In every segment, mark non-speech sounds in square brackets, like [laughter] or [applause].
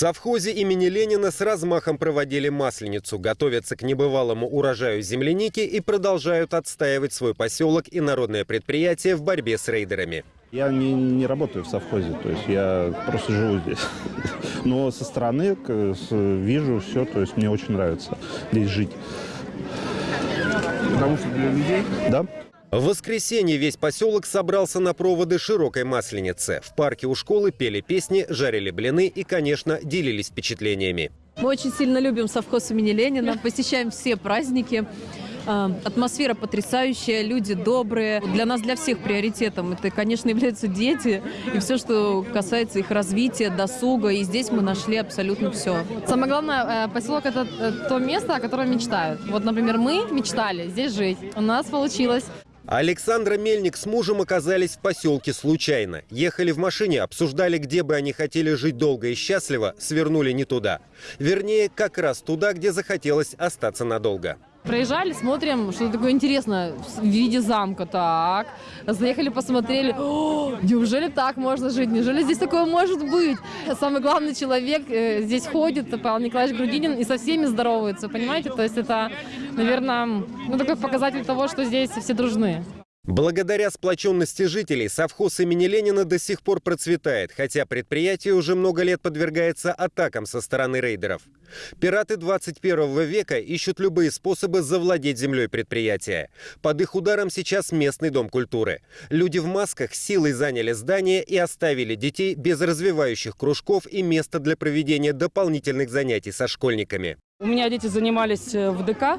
совхозе имени Ленина с размахом проводили масленицу, готовятся к небывалому урожаю земляники и продолжают отстаивать свой поселок и народное предприятие в борьбе с рейдерами. Я не, не работаю в совхозе, то есть я просто живу здесь. [laughs] Но со стороны вижу все, то есть мне очень нравится здесь жить. Потому что для людей? Да. В воскресенье весь поселок собрался на проводы широкой масленицы. В парке у школы пели песни, жарили блины и, конечно, делились впечатлениями. Мы очень сильно любим совхоз имени Ленина, посещаем все праздники. А, атмосфера потрясающая, люди добрые. Для нас, для всех приоритетом это, конечно, являются дети и все, что касается их развития, досуга. И здесь мы нашли абсолютно все. Самое главное, э, поселок – это э, то место, о котором мечтают. Вот, например, мы мечтали здесь жить. У нас получилось. Александра Мельник с мужем оказались в поселке случайно. Ехали в машине, обсуждали, где бы они хотели жить долго и счастливо, свернули не туда. Вернее, как раз туда, где захотелось остаться надолго. Проезжали, смотрим, что такое интересное в виде замка. Так, заехали, посмотрели. О, неужели так можно жить? Неужели здесь такое может быть? Самый главный человек э, здесь ходит, Павел Николаевич Грудинин, и со всеми здоровается, понимаете? То есть это, наверное, ну, такой показатель того, что здесь все дружны. Благодаря сплоченности жителей совхоз имени Ленина до сих пор процветает, хотя предприятие уже много лет подвергается атакам со стороны рейдеров. Пираты 21 века ищут любые способы завладеть землей предприятия. Под их ударом сейчас местный дом культуры. Люди в масках силой заняли здание и оставили детей без развивающих кружков и места для проведения дополнительных занятий со школьниками. У меня дети занимались э, в ДК,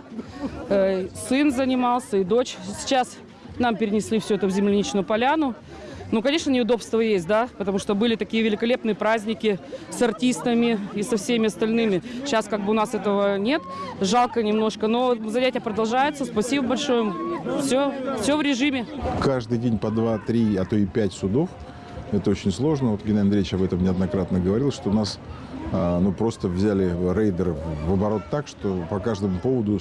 э, сын занимался и дочь. Сейчас нам перенесли все это в земляничную поляну. Ну, конечно, неудобства есть, да, потому что были такие великолепные праздники с артистами и со всеми остальными. Сейчас как бы у нас этого нет, жалко немножко, но занятия продолжаются. Спасибо большое. Все, все в режиме. Каждый день по два, три, а то и пять судов. Это очень сложно. Вот Геннадий Андреевич об этом неоднократно говорил, что у нас а, ну, просто взяли рейдеров в оборот так, что по каждому поводу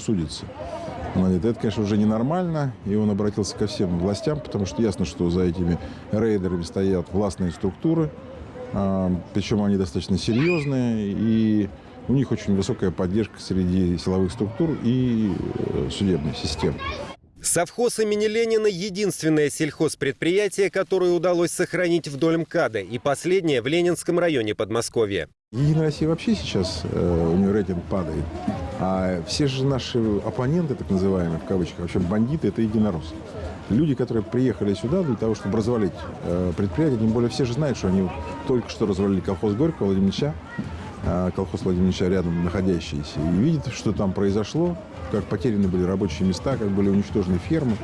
судятся. Это, конечно, уже ненормально, и он обратился ко всем властям, потому что ясно, что за этими рейдерами стоят властные структуры, а, причем они достаточно серьезные, и у них очень высокая поддержка среди силовых структур и э, судебной системы. Совхоз имени Ленина – единственное сельхозпредприятие, которое удалось сохранить вдоль МКАДа, и последнее в Ленинском районе Подмосковья. Единая Россия вообще сейчас, э, у нее рейтинг падает. А все же наши оппоненты, так называемые, в кавычках, вообще бандиты, это единороссы. Люди, которые приехали сюда для того, чтобы развалить э, предприятие, тем более все же знают, что они только что развалили колхоз Горького, Владимировича, э, колхоз Владимировича рядом находящийся, и видят, что там произошло, как потеряны были рабочие места, как были уничтожены фермы,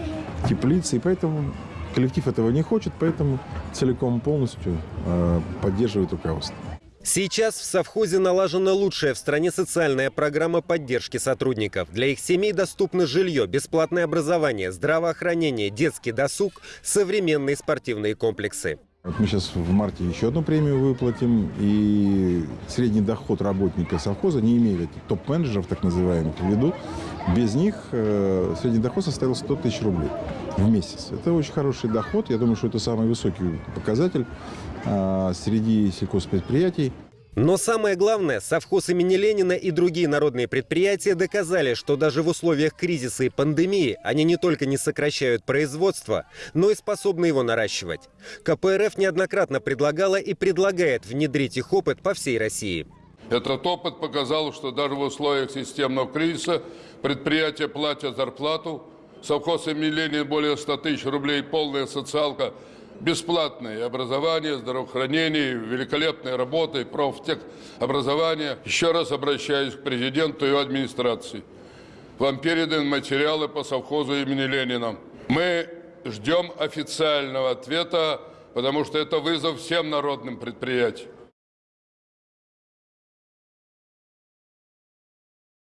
теплицы, и поэтому коллектив этого не хочет, поэтому целиком полностью э, поддерживает руководство. Сейчас в совхозе налажена лучшая в стране социальная программа поддержки сотрудников. Для их семей доступно жилье, бесплатное образование, здравоохранение, детский досуг, современные спортивные комплексы. Мы сейчас в марте еще одну премию выплатим, и средний доход работника совхоза, не имея топ-менеджеров, так называемых, в виду, без них э, средний доход составил 100 тысяч рублей в месяц. Это очень хороший доход, я думаю, что это самый высокий показатель э, среди сельхозпредприятий. Но самое главное, совхоз имени Ленина и другие народные предприятия доказали, что даже в условиях кризиса и пандемии они не только не сокращают производство, но и способны его наращивать. КПРФ неоднократно предлагала и предлагает внедрить их опыт по всей России. Этот опыт показал, что даже в условиях системного кризиса предприятия платят зарплату, совхоз имени Ленина более 100 тысяч рублей, полная социалка – бесплатное образование, здравоохранение, великолепной работы, профтехобразование. Еще раз обращаюсь к президенту и администрации. Вам переданы материалы по совхозу имени Ленина. Мы ждем официального ответа, потому что это вызов всем народным предприятиям.